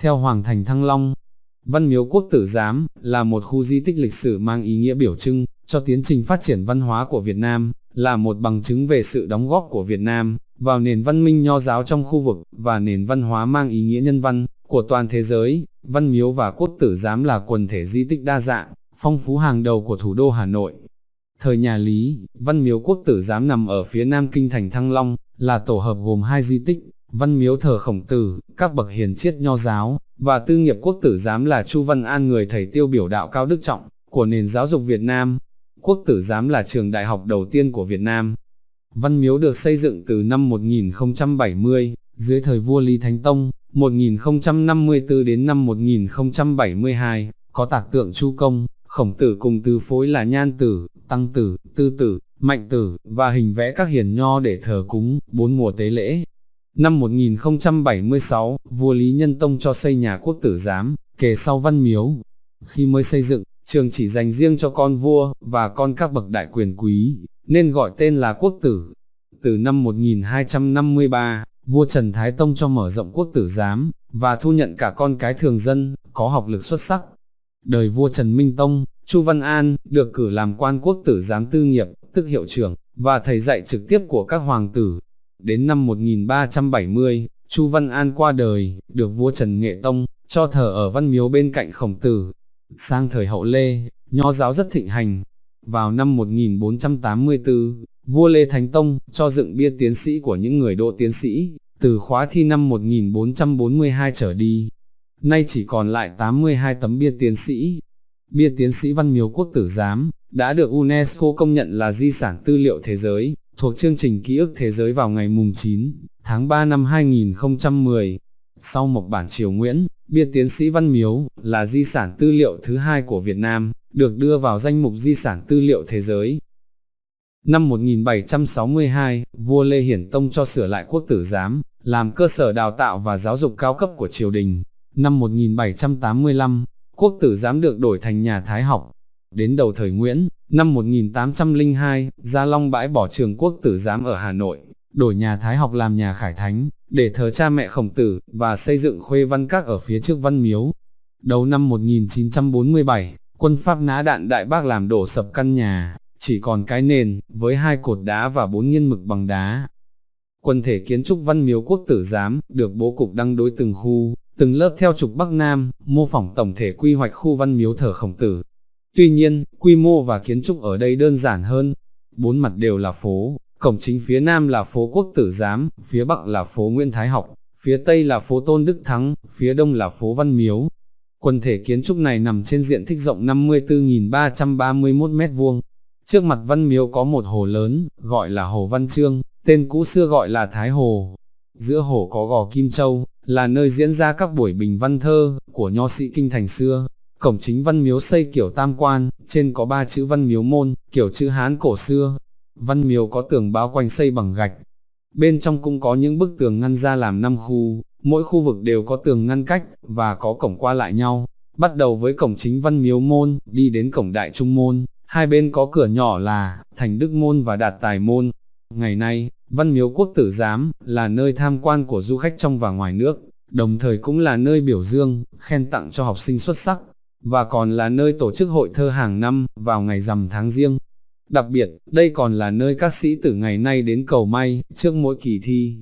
Theo Hoàng thành Thăng Long, Văn Miếu Quốc Tử Giám là một khu di tích lịch sử mang ý nghĩa biểu trưng cho tiến trình phát triển văn hóa của Việt Nam, là một bằng chứng về sự đóng góp của Việt Nam vào nền văn minh nho giáo trong khu vực và nền văn hóa mang ý nghĩa nhân văn của toàn thế giới. Văn Miếu và Quốc Tử Giám là quần thể di tích đa dạng, phong phú hàng đầu của thủ đô Hà Nội. Thời nhà Lý, Văn Miếu Quốc Tử Giám nằm ở phía nam kinh thành Thăng Long, là tổ hợp gồm hai di tích, Văn Miếu thờ Khổng Tử, các bậc hiền triết nho giáo, và tư nghiệp Quốc Tử Giám là Chu Văn An người thầy tiêu biểu đạo cao đức trọng, của nền giáo dục Việt Nam. Quốc Tử Giám là trường đại học đầu tiên của Việt Nam. Văn Miếu được xây dựng từ năm 1070, dưới thời vua Lý Thánh Tông, 1054 đến năm 1072, có tạc tượng Chu Công, khổng tử cùng tứ phối là nhan tử, tăng tử, tư tử, mạnh tử, và hình vẽ các hiền nho để thờ cúng, bốn mùa tế lễ. Năm 1076, vua Lý Nhân Tông cho xây nhà quốc tử giám, kề sau văn miếu. Khi mới xây dựng, trường chỉ dành riêng cho con vua, và con các bậc đại quyền quý, nên gọi tên là quốc tử. Từ năm 1253, vua Trần Thái Tông cho mở rộng quốc tử giám, và thu nhận cả con cái thường dân, có học lực xuất sắc, Đời vua Trần Minh Tông, Chu Văn An, được cử làm quan quốc tử giám tư nghiệp, tức hiệu trưởng, và thầy dạy trực tiếp của các hoàng tử. Đến năm 1370, Chu Văn An qua đời, được vua Trần Nghệ Tông, cho thờ ở văn miếu bên cạnh khổng tử. Sang thời hậu Lê, nho giáo rất thịnh hành. Vào năm 1484, vua Lê Thánh Tông, cho dựng bia tiến sĩ của những người độ tiến sĩ, từ khóa thi năm 1442 trở đi, nay chỉ còn lại 82 tấm bia tiến sĩ. Bia tiến sĩ Văn Miếu Quốc Tử Giám, đã được UNESCO công nhận là di sản tư liệu thế giới, thuộc chương trình ký ức thế giới vào ngày mùng 9, tháng 3 năm 2010. Sau một bản triều Nguyễn, bia tiến sĩ Văn Miếu, là di sản tư liệu thứ hai của Việt Nam, được đưa vào danh mục di sản tư liệu thế giới. Năm 1762, vua Lê Hiển Tông cho sửa lại quốc tử giám, làm cơ sở đào tạo và giáo dục cao cấp của triều đình. Năm 1785, quốc tử giám được đổi thành nhà Thái học. Đến đầu thời Nguyễn, năm 1802, Gia Long bãi bỏ trường quốc tử giám ở Hà Nội, đổi nhà Thái học làm nhà Khải Thánh, để thờ cha mẹ khổng tử, và xây dựng khuê văn các ở phía trước văn miếu. Đầu năm 1947, quân Pháp nã đạn Đại Bác làm đổ sập căn nhà, chỉ còn cái nền, với hai cột đá và bốn nghiên mực bằng đá. Quân thể kiến trúc văn miếu quốc tử giám, được bố cục đăng đối từng khu, từng lớp theo trục Bắc Nam, mô phỏng tổng thể quy hoạch khu văn miếu thờ khổng tử. Tuy nhiên, quy mô và kiến trúc ở đây đơn giản hơn, bốn mặt đều là phố, cổng chính phía Nam là phố Quốc Tử Giám, phía Bắc là phố Nguyễn Thái Học, phía Tây là phố Tôn Đức Thắng, phía Đông là phố Văn Miếu. Quần thể kiến trúc này nằm trên diện tích rộng 54.331 m2. Trước mặt Văn Miếu có một hồ lớn, gọi là Hồ Văn Trương, tên cũ xưa gọi là Thái Hồ. Giữa hồ có gò Kim Châu, là nơi diễn ra các buổi bình văn thơ của nho sĩ kinh thành xưa. Cổng chính văn miếu xây kiểu tam quan, trên có ba chữ văn miếu môn, kiểu chữ Hán cổ xưa. Văn miếu có tường bao quanh xây bằng gạch. Bên trong cũng có những bức tường ngăn ra làm năm khu, mỗi khu vực đều có tường ngăn cách, và có cổng qua lại nhau. Bắt đầu với cổng chính văn miếu môn, đi đến cổng đại trung môn, hai bên có cửa nhỏ là, thành đức môn và đạt tài môn. Ngày nay, Văn miếu quốc tử giám, là nơi tham quan của du khách trong và ngoài nước, đồng thời cũng là nơi biểu dương, khen tặng cho học sinh xuất sắc, và còn là nơi tổ chức hội thơ hàng năm, vào ngày rằm tháng riêng. Đặc biệt, đây còn là nơi các sĩ tử ngày nay đến cầu may, trước mỗi kỳ thi,